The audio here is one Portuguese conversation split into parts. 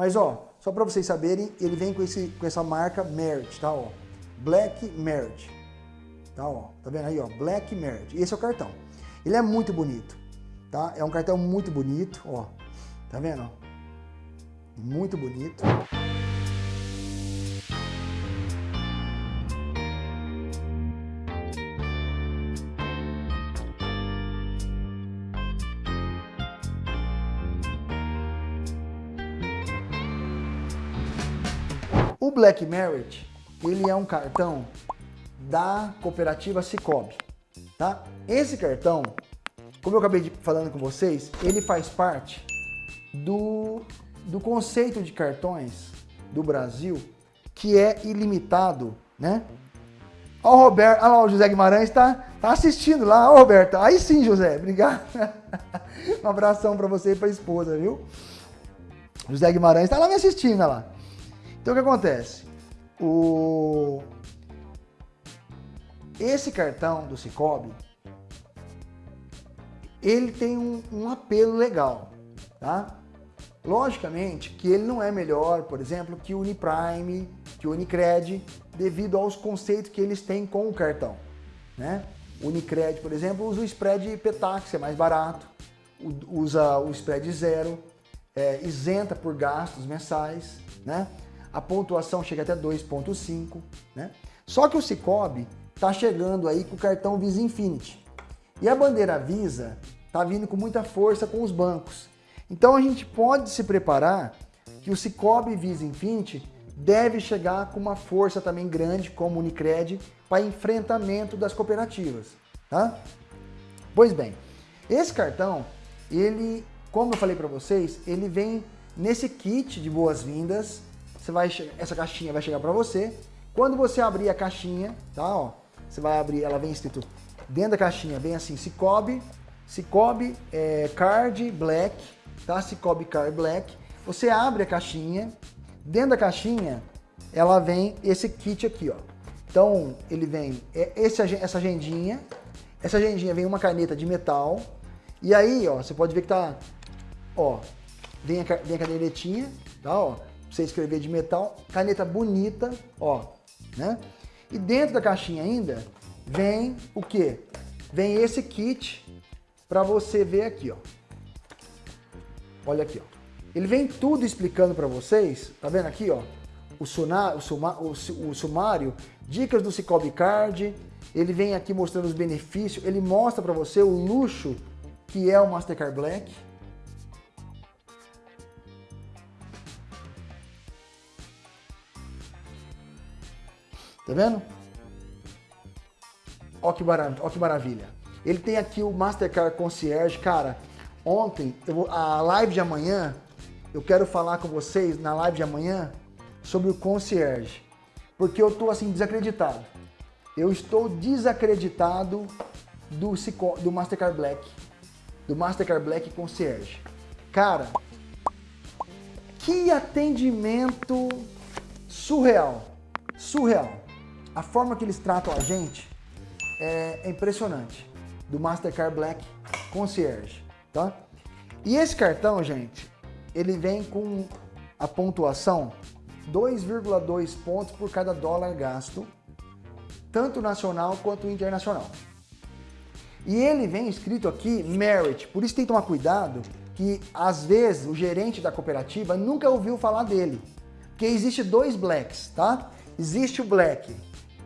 Mas ó, só para vocês saberem, ele vem com, esse, com essa marca Merit, tá? Ó, Black Merit. Tá, ó, tá vendo aí, ó? Black Merit. Esse é o cartão. Ele é muito bonito, tá? É um cartão muito bonito, ó. Tá vendo? Muito bonito. O Black Merit, ele é um cartão da cooperativa Cicobi, tá? Esse cartão, como eu acabei de, falando com vocês, ele faz parte do, do conceito de cartões do Brasil, que é ilimitado, né? Ó o Roberto, olha lá, o José Guimarães está tá assistindo lá, ó Roberto, aí sim José, obrigado. um abração para você e para a esposa, viu? José Guimarães está lá me assistindo, lá. Então o que acontece? O... Esse cartão do Cicobi, ele tem um, um, apelo legal, tá? Logicamente que ele não é melhor, por exemplo, que o Uniprime, que o Unicred, devido aos conceitos que eles têm com o cartão, né? O Unicred, por exemplo, usa o spread Petax, é mais barato, usa o spread zero, é, isenta por gastos mensais, né? A pontuação chega até 2.5, né? Só que o Cicobi está chegando aí com o cartão Visa Infinity. E a bandeira Visa está vindo com muita força com os bancos. Então a gente pode se preparar que o Cicobi Visa Infinity deve chegar com uma força também grande, como o Unicred, para enfrentamento das cooperativas. Tá? Pois bem, esse cartão, ele, como eu falei para vocês, ele vem nesse kit de boas-vindas, você vai essa caixinha vai chegar para você. Quando você abrir a caixinha, tá, ó, você vai abrir, ela vem escrito dentro da caixinha, vem assim, Cicobi, Cicobi é, Card Black, tá? Cicobi Card Black. Você abre a caixinha, dentro da caixinha, ela vem esse kit aqui, ó. Então, ele vem é, esse, essa agendinha, essa agendinha vem uma caneta de metal, e aí, ó, você pode ver que tá, ó, vem a, vem a canetinha, tá, ó, você escrever de metal, caneta bonita, ó, né? E dentro da caixinha ainda vem o que? Vem esse kit para você ver aqui, ó. Olha aqui, ó. Ele vem tudo explicando para vocês, tá vendo aqui, ó? O, o, suma, o, o sumário, dicas do Cicobi Card, ele vem aqui mostrando os benefícios, ele mostra para você o luxo que é o Mastercard Black, Tá vendo? Ó que, ó que maravilha. Ele tem aqui o Mastercard Concierge. Cara, ontem, vou, a live de amanhã, eu quero falar com vocês na live de amanhã sobre o Concierge. Porque eu tô assim, desacreditado. Eu estou desacreditado do, do Mastercard Black. Do Mastercard Black Concierge. Cara, que atendimento surreal. Surreal a forma que eles tratam a gente é, é impressionante. Do Mastercard Black Concierge, tá? E esse cartão, gente, ele vem com a pontuação 2,2 pontos por cada dólar gasto, tanto nacional quanto internacional. E ele vem escrito aqui Merit, por isso tem que tomar cuidado que às vezes o gerente da cooperativa nunca ouviu falar dele. Porque existe dois blacks, tá? Existe o black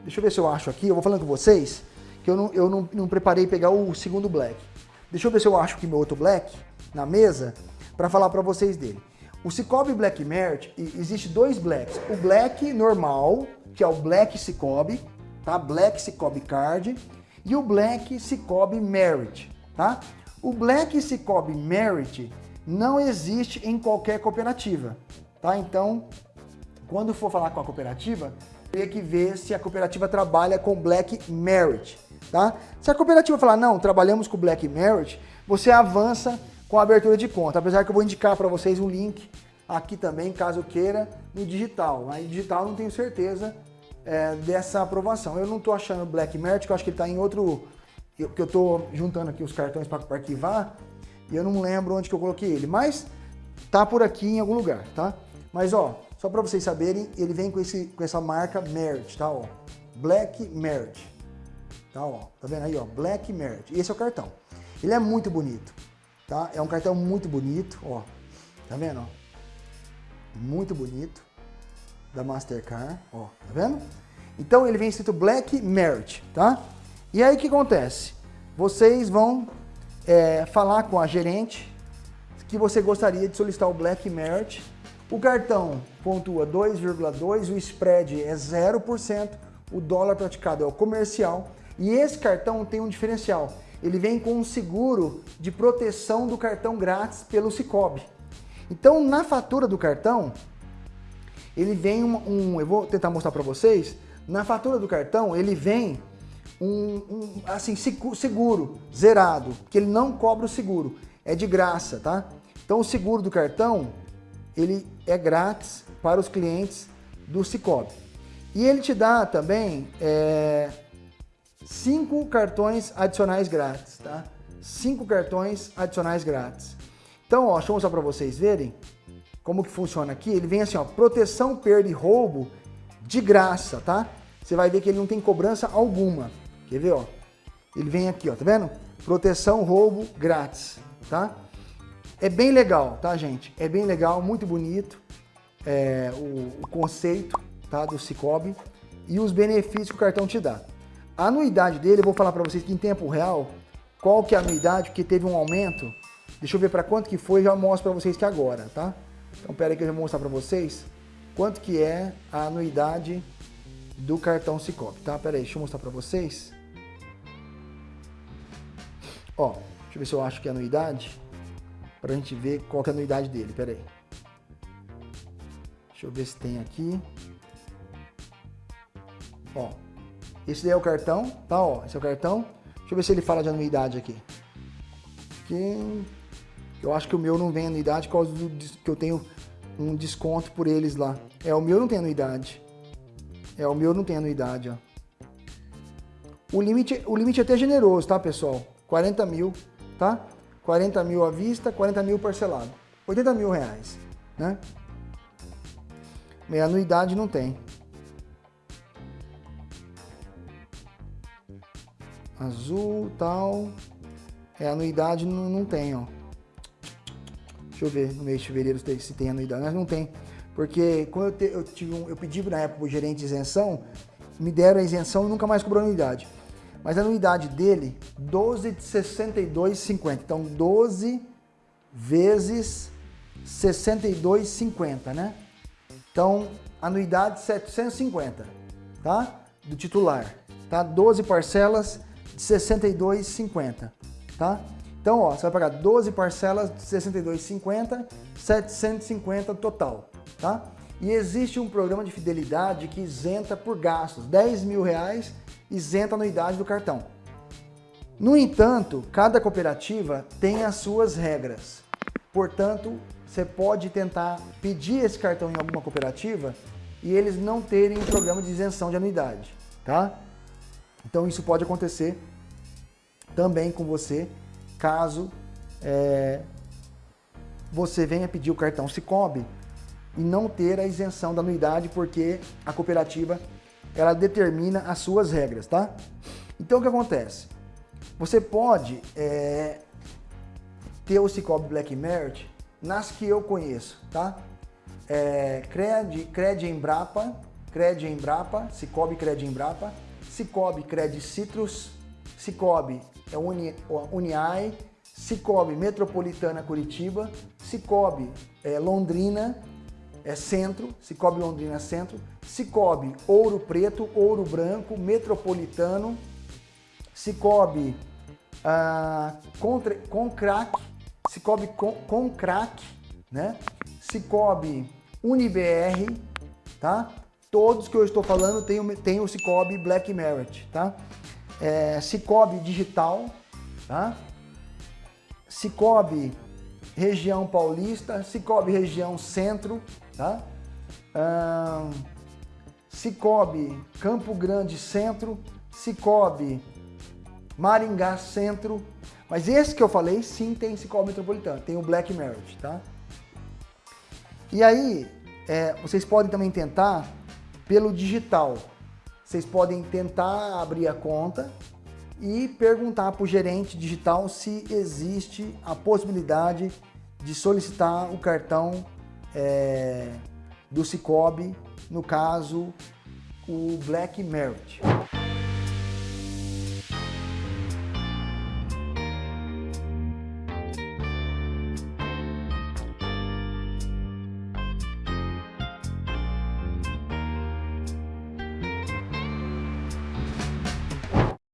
Deixa eu ver se eu acho aqui. Eu vou falando com vocês que eu não, eu não, não preparei pegar o segundo black. Deixa eu ver se eu acho aqui meu outro black na mesa para falar para vocês dele. O Cicobi Black Merit, existe dois blacks. O black normal, que é o Black Cicobi, tá? Black Cicobi Card. E o Black Cicobi Merit, tá? O Black Cicobi Merit não existe em qualquer cooperativa, tá? Então, quando for falar com a cooperativa, teria que ver se a cooperativa trabalha com Black Merit, tá? Se a cooperativa falar, não, trabalhamos com Black Merit, você avança com a abertura de conta, apesar que eu vou indicar para vocês um link aqui também, caso queira, no digital. Aí digital não tenho certeza é, dessa aprovação. Eu não estou achando Black Merit, que eu acho que ele está em outro... que eu estou juntando aqui os cartões para arquivar, e eu não lembro onde que eu coloquei ele, mas tá por aqui em algum lugar, tá? Mas ó, só para vocês saberem, ele vem com, esse, com essa marca Merit, tá? Ó, Black Merit. Tá, ó, tá vendo aí, ó? Black Merit. Esse é o cartão. Ele é muito bonito, tá? É um cartão muito bonito, ó. Tá vendo, ó? Muito bonito. Da Mastercard, ó. Tá vendo? Então ele vem escrito Black Merit, tá? E aí o que acontece? Vocês vão é, falar com a gerente que você gostaria de solicitar o Black Merit. O cartão pontua 2,2, o spread é 0%, o dólar praticado é o comercial. E esse cartão tem um diferencial. Ele vem com um seguro de proteção do cartão grátis pelo Cicobi. Então, na fatura do cartão, ele vem um, um eu vou tentar mostrar para vocês, na fatura do cartão, ele vem um, um, assim, seguro, zerado, que ele não cobra o seguro, é de graça, tá? Então o seguro do cartão, ele é grátis para os clientes do Cicobi. E ele te dá também é, cinco cartões adicionais grátis, tá? Cinco cartões adicionais grátis. Então, ó, deixa eu mostrar para vocês verem como que funciona aqui. Ele vem assim, ó, proteção, perda e roubo de graça, tá? Você vai ver que ele não tem cobrança alguma. Quer ver, ó? Ele vem aqui, ó, tá vendo? Proteção, roubo, grátis, tá? É bem legal, tá, gente? É bem legal, muito bonito é, o, o, conceito tá, do Cicobi e os benefícios que o cartão te dá. A anuidade dele, eu vou falar para vocês que em tempo real, qual que é a anuidade, porque teve um aumento. Deixa eu ver para quanto que foi, já mostro para vocês que agora, tá? Então, pera aí que eu vou mostrar para vocês quanto que é a anuidade do cartão Cicobi, tá? Pera aí, deixa eu mostrar para vocês. Ó, deixa eu ver se eu acho que é anuidade, para a gente ver qual é a anuidade dele, pera aí. Deixa eu ver se tem aqui. Ó, esse daí é o cartão, tá? Ó, esse é o cartão. Deixa eu ver se ele fala de anuidade aqui. Eu acho que o meu não vem anuidade por causa do que eu tenho um desconto por eles lá. É, o meu não tem anuidade. É, o meu não tem anuidade, ó. O limite, o limite é até generoso, tá, pessoal? 40 mil, tá? 40 mil à vista, 40 mil parcelado. 80 mil reais, né? Meia anuidade não tem. Azul, tal. É, anuidade não, não tem, ó. Deixa eu ver no mês de fevereiro se tem anuidade. Mas não tem. Porque quando eu, te, eu, tive um, eu pedi na época o gerente de isenção, me deram a isenção e nunca mais cobrou anuidade. Mas a anuidade dele, 12 de 62,50. Então 12 vezes 62,50, né? Então, anuidade 750, tá? Do titular, tá? 12 parcelas de 62,50, tá? Então, ó, você vai pagar 12 parcelas de 62,50, 750 total tá? E existe um programa de fidelidade que isenta por gastos, 10 mil reais isenta a anuidade do cartão. No entanto, cada cooperativa tem as suas regras. Portanto, você pode tentar pedir esse cartão em alguma cooperativa e eles não terem um programa de isenção de anuidade, tá? Então isso pode acontecer também com você, caso é, você venha pedir o cartão Cicobi e não ter a isenção da anuidade, porque a cooperativa ela determina as suas regras, tá? Então o que acontece? Você pode é, ter o Cicobi Black Merit nas que eu conheço, tá? É, Cred, Cred Embrapa, Cred Embrapa, Cicobi Cred Embrapa, Cicobi Cred Citrus, Cicobi é Uni, Uniai, Cicobi Metropolitana Curitiba, Cicobi é, Londrina, é Centro, Cicobi Londrina Centro, Cicobi Ouro Preto, Ouro Branco, Metropolitano, Cicobi ah, Concrac, Cicobi Concrac, né? Cicobi UniBR, tá? Todos que eu estou falando tem, tem o Cicobi Black Merit, tá? É, Cicobi Digital, tá? Cicobi região paulista, Cicobi região centro, tá? Ah, Cicobi Campo Grande centro, Cicobi Maringá centro, mas esse que eu falei sim tem Cicobi metropolitano, tem o Black Merit, tá? E aí, é, vocês podem também tentar pelo digital. Vocês podem tentar abrir a conta e perguntar para o gerente digital se existe a possibilidade de solicitar o cartão é, do Cicobi, no caso, o Black Merit.